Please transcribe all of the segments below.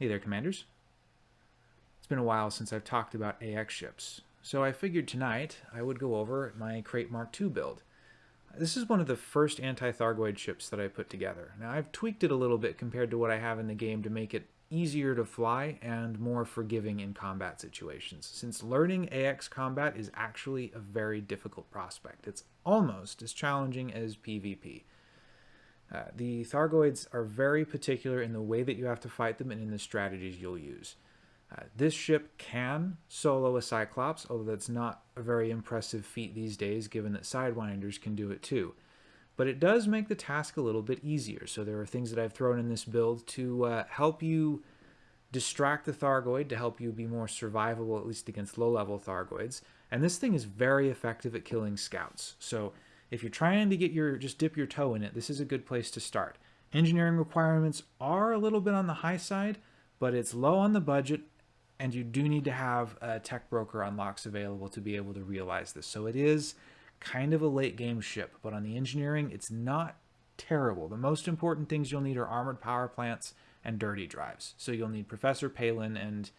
Hey there, Commanders. It's been a while since I've talked about AX ships, so I figured tonight I would go over my Krait Mark II build. This is one of the first anti-Thargoid ships that I put together. Now I've tweaked it a little bit compared to what I have in the game to make it easier to fly and more forgiving in combat situations, since learning AX combat is actually a very difficult prospect. It's almost as challenging as PvP. Uh, the Thargoids are very particular in the way that you have to fight them and in the strategies you'll use. Uh, this ship can solo a Cyclops, although that's not a very impressive feat these days given that Sidewinders can do it too. But it does make the task a little bit easier, so there are things that I've thrown in this build to uh, help you distract the Thargoid, to help you be more survivable, at least against low-level Thargoids. And this thing is very effective at killing scouts, so if you're trying to get your, just dip your toe in it, this is a good place to start. Engineering requirements are a little bit on the high side, but it's low on the budget, and you do need to have a tech broker unlocks available to be able to realize this. So it is kind of a late game ship, but on the engineering, it's not terrible. The most important things you'll need are armored power plants and dirty drives. So you'll need Professor Palin and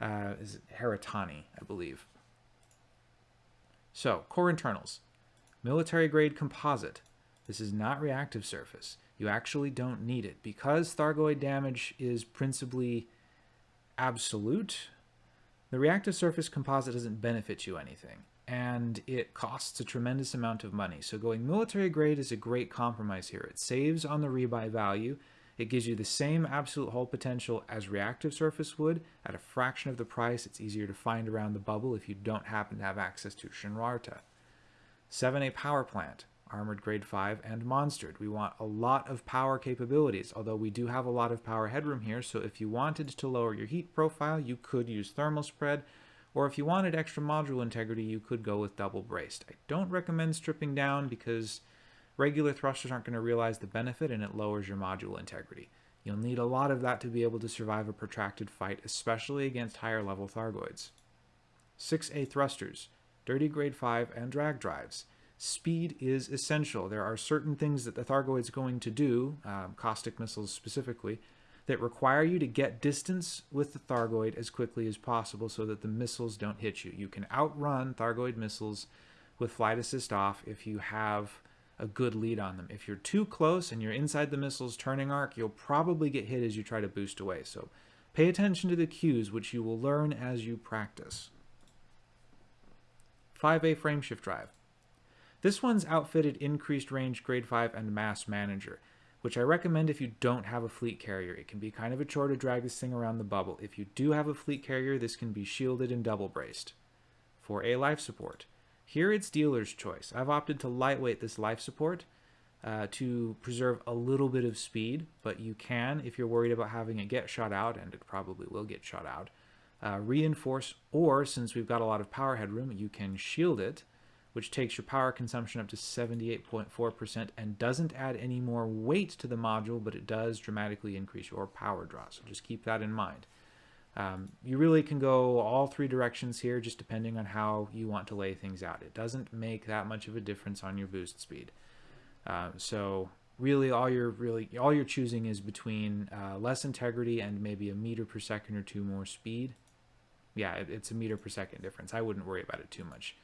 uh, is Hera Tani, I believe. So, core internals. Military grade composite. This is not reactive surface. You actually don't need it. Because Thargoid damage is principally absolute, the reactive surface composite doesn't benefit you anything. And it costs a tremendous amount of money. So going military grade is a great compromise here. It saves on the rebuy value. It gives you the same absolute hull potential as reactive surface would at a fraction of the price. It's easier to find around the bubble if you don't happen to have access to Shinrarta. 7A power plant, armored grade 5 and monstered. We want a lot of power capabilities, although we do have a lot of power headroom here, so if you wanted to lower your heat profile, you could use thermal spread, or if you wanted extra module integrity, you could go with double braced. I don't recommend stripping down because regular thrusters aren't going to realize the benefit and it lowers your module integrity. You'll need a lot of that to be able to survive a protracted fight, especially against higher level Thargoids. 6A thrusters dirty grade 5, and drag drives. Speed is essential. There are certain things that the Thargoid is going to do, um, caustic missiles specifically, that require you to get distance with the Thargoid as quickly as possible so that the missiles don't hit you. You can outrun Thargoid missiles with flight assist off if you have a good lead on them. If you're too close and you're inside the missile's turning arc, you'll probably get hit as you try to boost away. So pay attention to the cues, which you will learn as you practice. 5A frameshift drive. This one's outfitted increased range grade 5 and mass manager, which I recommend if you don't have a fleet carrier. It can be kind of a chore to drag this thing around the bubble. If you do have a fleet carrier, this can be shielded and double braced. For a life support. Here it's dealer's choice. I've opted to lightweight this life support uh, to preserve a little bit of speed, but you can, if you're worried about having it get shot out, and it probably will get shot out, uh, reinforce, or since we've got a lot of power headroom, you can shield it, which takes your power consumption up to 78.4% and doesn't add any more weight to the module, but it does dramatically increase your power draw. So just keep that in mind. Um, you really can go all three directions here, just depending on how you want to lay things out. It doesn't make that much of a difference on your boost speed. Uh, so really all you're really all you're choosing is between uh, less integrity and maybe a meter per second or two more speed yeah, it, it's a meter per second difference. I wouldn't worry about it too much.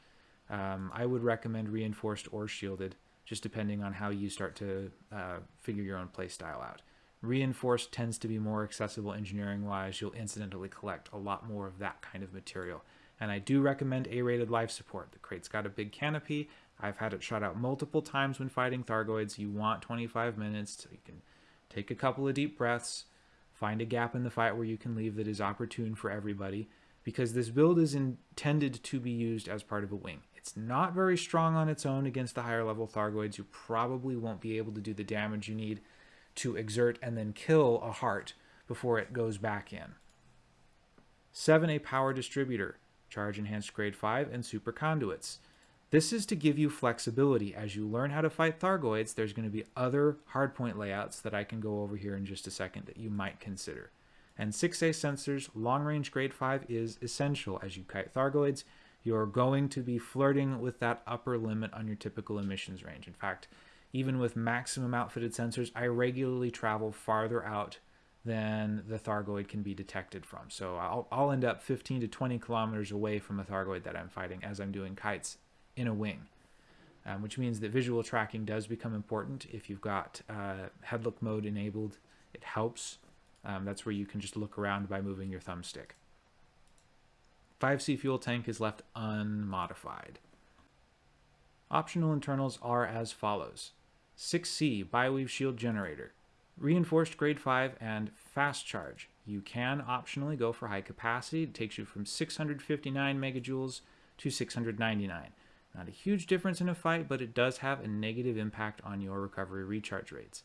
Um, I would recommend reinforced or shielded, just depending on how you start to uh, figure your own play style out. Reinforced tends to be more accessible engineering wise. You'll incidentally collect a lot more of that kind of material. And I do recommend A-rated life support. The Krait's got a big canopy. I've had it shot out multiple times when fighting Thargoids. You want 25 minutes so you can take a couple of deep breaths, find a gap in the fight where you can leave that is opportune for everybody, because this build is intended to be used as part of a wing. It's not very strong on its own against the higher level Thargoids. You probably won't be able to do the damage you need to exert and then kill a heart before it goes back in. 7A Power Distributor, Charge Enhanced Grade 5, and Super Conduits. This is to give you flexibility. As you learn how to fight Thargoids, there's going to be other hardpoint layouts that I can go over here in just a second that you might consider and 6A sensors, long range grade 5 is essential. As you kite Thargoids, you're going to be flirting with that upper limit on your typical emissions range. In fact, even with maximum outfitted sensors, I regularly travel farther out than the Thargoid can be detected from. So I'll, I'll end up 15 to 20 kilometers away from a Thargoid that I'm fighting as I'm doing kites in a wing. Um, which means that visual tracking does become important. If you've got uh, headlook mode enabled, it helps. Um, that's where you can just look around by moving your thumbstick. 5C fuel tank is left unmodified. Optional internals are as follows. 6C Bi-Weave Shield Generator. Reinforced grade 5 and fast charge. You can optionally go for high capacity. It takes you from 659 megajoules to 699. Not a huge difference in a fight, but it does have a negative impact on your recovery recharge rates.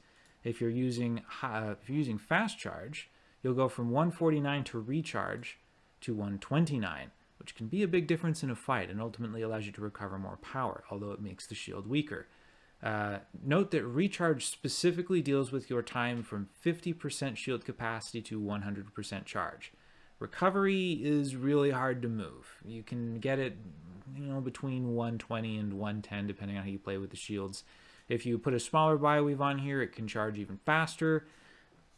If you're using uh, if you're using fast charge, you'll go from 149 to recharge to 129, which can be a big difference in a fight and ultimately allows you to recover more power, although it makes the shield weaker. Uh, note that recharge specifically deals with your time from 50% shield capacity to 100% charge. Recovery is really hard to move. You can get it, you know, between 120 and 110 depending on how you play with the shields. If you put a smaller Bi-Weave on here, it can charge even faster.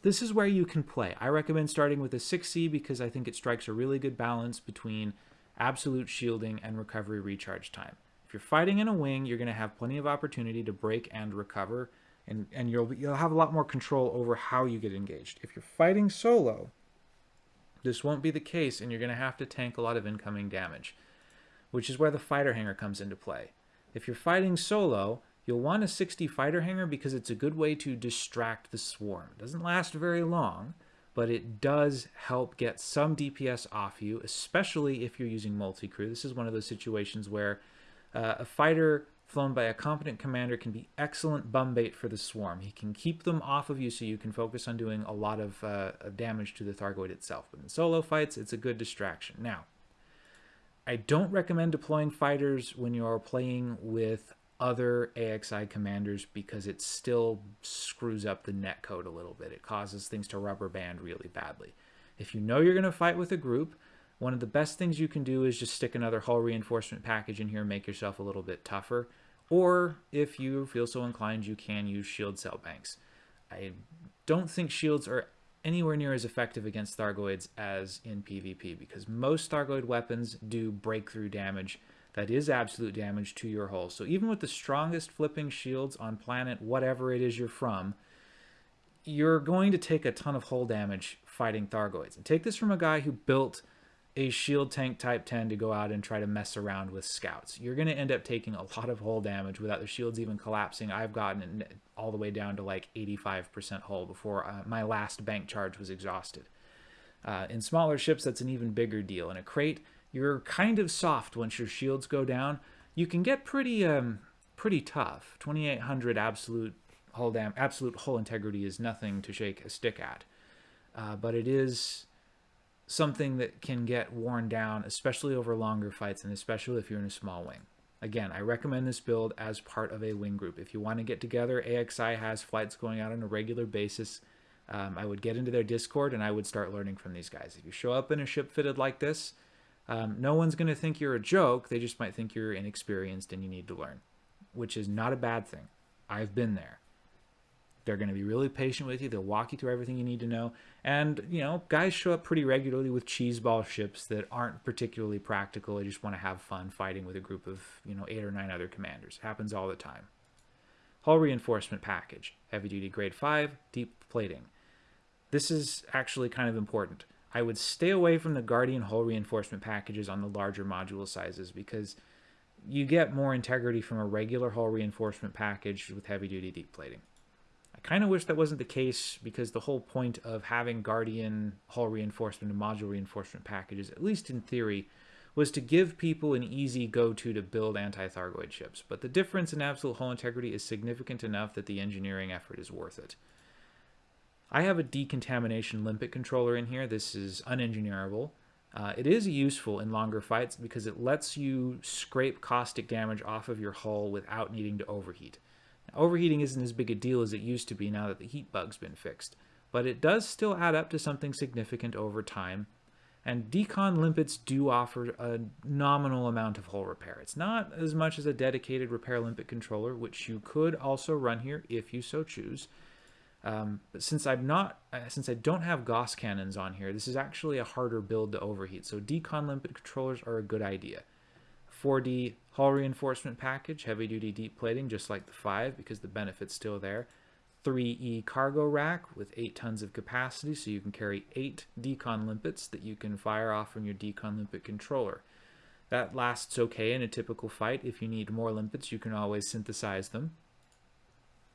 This is where you can play. I recommend starting with a 6C because I think it strikes a really good balance between absolute shielding and recovery recharge time. If you're fighting in a wing, you're going to have plenty of opportunity to break and recover, and, and you'll, you'll have a lot more control over how you get engaged. If you're fighting solo, this won't be the case, and you're going to have to tank a lot of incoming damage, which is where the fighter hangar comes into play. If you're fighting solo, you'll want a 6D fighter hangar because it's a good way to distract the swarm. It doesn't last very long, but it does help get some DPS off you, especially if you're using multi-crew. This is one of those situations where uh, a fighter flown by a competent commander can be excellent bum bait for the swarm. He can keep them off of you so you can focus on doing a lot of, uh, of damage to the Thargoid itself. But in solo fights, it's a good distraction. Now, I don't recommend deploying fighters when you're playing with other AXI commanders because it still screws up the netcode a little bit. It causes things to rubber band really badly. If you know you're going to fight with a group, one of the best things you can do is just stick another hull reinforcement package in here and make yourself a little bit tougher. Or if you feel so inclined, you can use shield cell banks. I don't think shields are anywhere near as effective against Thargoids as in PvP because most Thargoid weapons do breakthrough damage that is absolute damage to your hull. So even with the strongest flipping shields on planet whatever it is you're from, you're going to take a ton of hull damage fighting Thargoids. And take this from a guy who built a shield tank type 10 to go out and try to mess around with scouts. You're going to end up taking a lot of hull damage without the shields even collapsing. I've gotten all the way down to like 85% hull before uh, my last bank charge was exhausted. Uh, in smaller ships, that's an even bigger deal. In a Krait, you're kind of soft once your shields go down. You can get pretty um, pretty tough. 2800 absolute hull dam absolute hull integrity is nothing to shake a stick at. Uh, but it is something that can get worn down, especially over longer fights and especially if you're in a small wing. Again, I recommend this build as part of a wing group. If you want to get together, AXI has flights going out on a regular basis. Um, I would get into their Discord and I would start learning from these guys. If you show up in a ship fitted like this, um, no one's going to think you're a joke. They just might think you're inexperienced and you need to learn, which is not a bad thing. I've been there. They're going to be really patient with you. They'll walk you through everything you need to know. And, you know, guys show up pretty regularly with cheeseball ships that aren't particularly practical. They just want to have fun fighting with a group of, you know, eight or nine other commanders. It Happens all the time. Hull reinforcement package. Heavy duty grade 5, deep plating. This is actually kind of important. I would stay away from the Guardian hull reinforcement packages on the larger module sizes because you get more integrity from a regular hull reinforcement package with heavy duty deep plating. I kind of wish that wasn't the case because the whole point of having Guardian hull reinforcement and module reinforcement packages, at least in theory, was to give people an easy go-to to build anti-Thargoid ships. But the difference in absolute hull integrity is significant enough that the engineering effort is worth it. I have a decontamination limpet controller in here. This is unengineerable. Uh, it is useful in longer fights because it lets you scrape caustic damage off of your hull without needing to overheat. Overheating isn't as big a deal as it used to be now that the heat bug's been fixed, but it does still add up to something significant over time. And Decon limpets do offer a nominal amount of hull repair. It's not as much as a dedicated repair limpet controller, which you could also run here if you so choose. Um, but since I'm not, uh, since I don't have Gauss cannons on here, this is actually a harder build to overheat. So decon limpet controllers are a good idea. 4D hull reinforcement package, heavy duty deep plating, just like the 5 because the benefit's still there. 3E cargo rack with 8 tons of capacity, so you can carry 8 decon limpets that you can fire off from your decon limpet controller. That lasts okay in a typical fight. If you need more limpets, you can always synthesize them.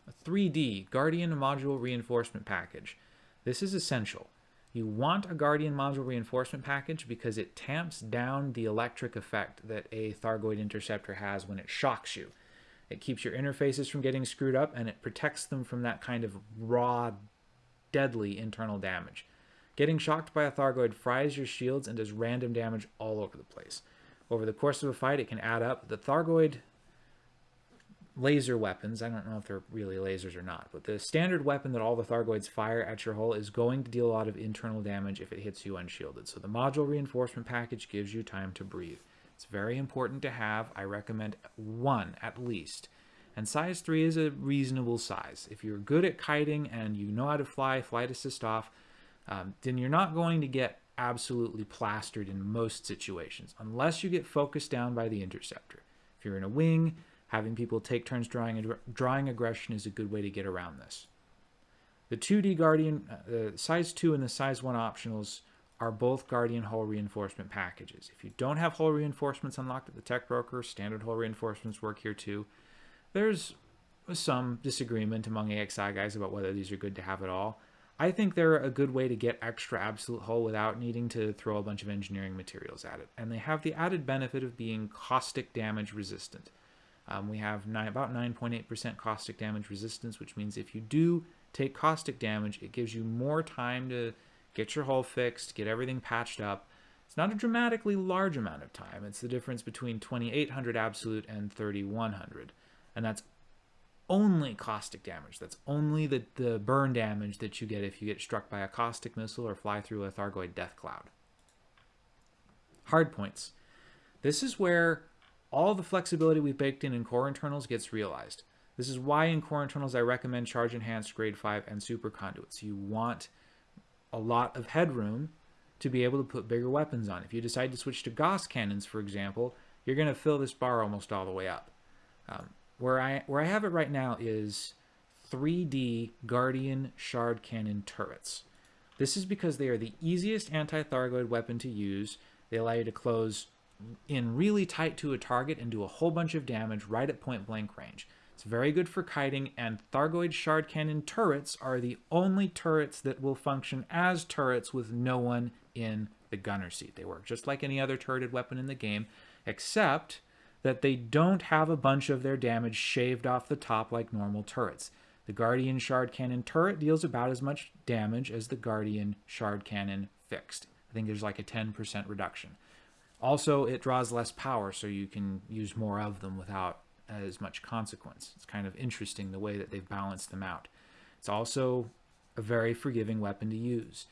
A 3D Guardian Module Reinforcement Package. This is essential. You want a Guardian Module Reinforcement Package because it tamps down the electric effect that a Thargoid Interceptor has when it shocks you. It keeps your interfaces from getting screwed up and it protects them from that kind of raw, deadly internal damage. Getting shocked by a Thargoid fries your shields and does random damage all over the place. Over the course of a fight, it can add up. The Thargoid laser weapons. I don't know if they're really lasers or not, but the standard weapon that all the Thargoids fire at your hull is going to deal a lot of internal damage if it hits you unshielded. So the module reinforcement package gives you time to breathe. It's very important to have. I recommend one at least. And size 3 is a reasonable size. If you're good at kiting and you know how to fly, flight assist off, um, then you're not going to get absolutely plastered in most situations, unless you get focused down by the interceptor. If you're in a wing, Having people take turns drawing, drawing aggression is a good way to get around this. The 2D Guardian, uh, size 2 and the size 1 optionals are both Guardian hull reinforcement packages. If you don't have hull reinforcements unlocked at the tech broker, standard hull reinforcements work here too. There's some disagreement among AXI guys about whether these are good to have at all. I think they're a good way to get extra absolute hull without needing to throw a bunch of engineering materials at it. And they have the added benefit of being caustic damage resistant. Um, we have nine, about 9.8% caustic damage resistance, which means if you do take caustic damage, it gives you more time to get your hull fixed, get everything patched up. It's not a dramatically large amount of time. It's the difference between 2800 absolute and 3100. And that's only caustic damage. That's only the, the burn damage that you get if you get struck by a caustic missile or fly through a Thargoid death cloud. Hard points. This is where all the flexibility we've baked in in core internals gets realized. This is why in core internals I recommend charge enhanced grade 5 and super conduits. You want a lot of headroom to be able to put bigger weapons on. If you decide to switch to Gauss cannons, for example, you're going to fill this bar almost all the way up. Um, where I where I have it right now is 3D Guardian Shard Cannon turrets. This is because they are the easiest anti-Thargoid weapon to use. They allow you to close in really tight to a target and do a whole bunch of damage right at point blank range. It's very good for kiting, and Thargoid Shard Cannon turrets are the only turrets that will function as turrets with no one in the gunner seat. They work just like any other turreted weapon in the game, except that they don't have a bunch of their damage shaved off the top like normal turrets. The Guardian Shard Cannon turret deals about as much damage as the Guardian Shard Cannon fixed. I think there's like a 10% reduction. Also, it draws less power, so you can use more of them without as much consequence. It's kind of interesting the way that they've balanced them out. It's also a very forgiving weapon to use.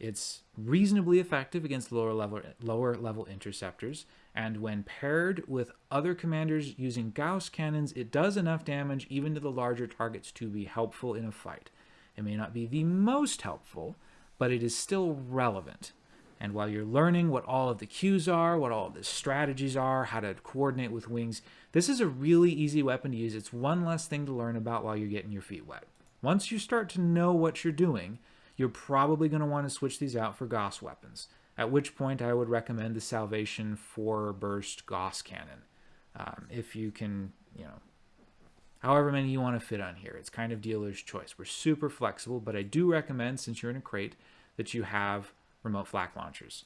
It's reasonably effective against lower level lower level interceptors, and when paired with other commanders using Gauss cannons, it does enough damage even to the larger targets to be helpful in a fight. It may not be the most helpful, but it is still relevant. And while you're learning what all of the cues are, what all of the strategies are, how to coordinate with wings, this is a really easy weapon to use. It's one less thing to learn about while you're getting your feet wet. Once you start to know what you're doing, you're probably going to want to switch these out for Gauss weapons, at which point I would recommend the Salvation 4 burst Gauss cannon. Um, if you can, you know, however many you want to fit on here. It's kind of dealer's choice. We're super flexible, but I do recommend, since you're in a Krait, that you have remote flak launchers.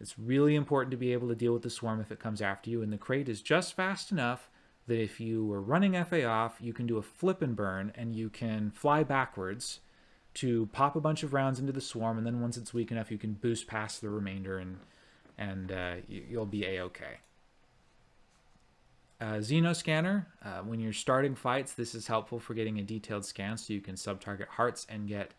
It's really important to be able to deal with the swarm if it comes after you, and the Krait is just fast enough that if you were running FA off, you can do a flip and burn, and you can fly backwards to pop a bunch of rounds into the swarm, and then once it's weak enough, you can boost past the remainder, and and uh, you'll be a-okay. Uh, Xeno scanner, uh, when you're starting fights, this is helpful for getting a detailed scan so you can sub-target hearts and get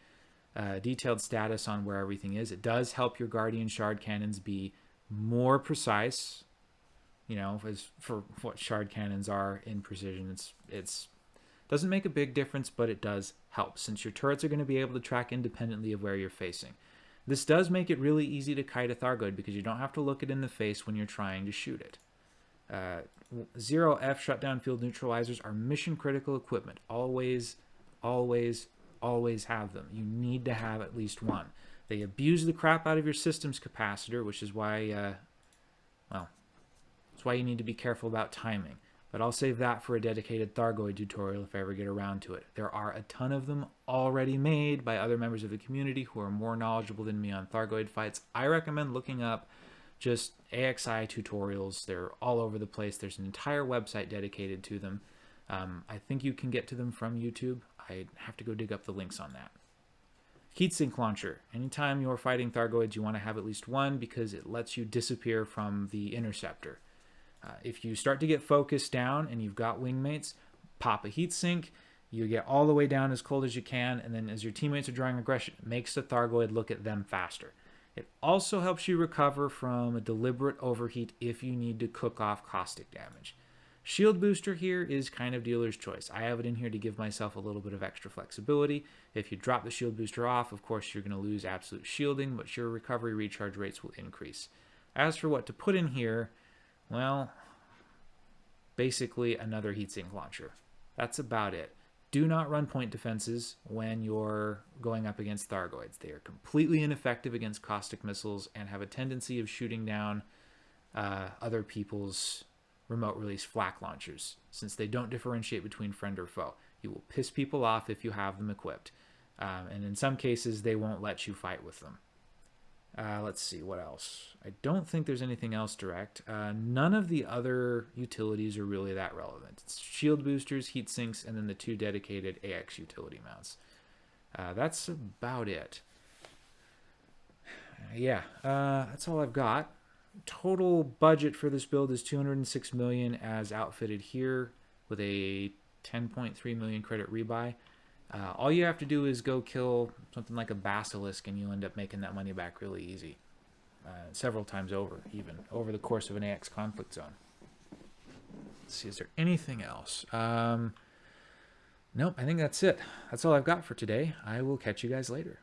uh, detailed status on where everything is. It does help your Guardian Shard cannons be more precise. You know, as for what shard cannons are in precision, it's it's Doesn't make a big difference, but it does help since your turrets are going to be able to track independently of where you're facing. This does make it really easy to kite a Thargoid because you don't have to look it in the face when you're trying to shoot it. Uh, Zero F shutdown field neutralizers are mission critical equipment. Always, always, always have them. You need to have at least one. They abuse the crap out of your system's capacitor, which is why, uh, well, that's why you need to be careful about timing. But I'll save that for a dedicated Thargoid tutorial if I ever get around to it. There are a ton of them already made by other members of the community who are more knowledgeable than me on Thargoid fights. I recommend looking up just AXI tutorials. They're all over the place. There's an entire website dedicated to them. Um, I think you can get to them from YouTube. I have to go dig up the links on that. Heatsink launcher. Anytime you're fighting Thargoids, you want to have at least one because it lets you disappear from the interceptor. Uh, if you start to get focused down and you've got wingmates, pop a heatsink. You get all the way down as cold as you can, and then as your teammates are drawing aggression, it makes the Thargoid look at them faster. It also helps you recover from a deliberate overheat if you need to cook off caustic damage. Shield booster here is kind of dealer's choice. I have it in here to give myself a little bit of extra flexibility. If you drop the shield booster off, of course, you're going to lose absolute shielding, but your recovery recharge rates will increase. As for what to put in here, well, basically another heatsink launcher. That's about it. Do not run point defenses when you're going up against Thargoids. They are completely ineffective against caustic missiles and have a tendency of shooting down uh, other people's remote release flak launchers, since they don't differentiate between friend or foe. You will piss people off if you have them equipped. Um, and in some cases, they won't let you fight with them. Uh, let's see, what else? I don't think there's anything else direct. Uh, none of the other utilities are really that relevant. It's shield boosters, heat sinks, and then the two dedicated AX utility mounts. Uh, that's about it. yeah, uh, that's all I've got. Total budget for this build is 206 million as outfitted here with a 10.3 million credit rebuy. Uh, all you have to do is go kill something like a basilisk and you'll end up making that money back really easy. Uh, several times over, even, over the course of an AX conflict zone. Let's see, is there anything else? Um, nope, I think that's it. That's all I've got for today. I will catch you guys later.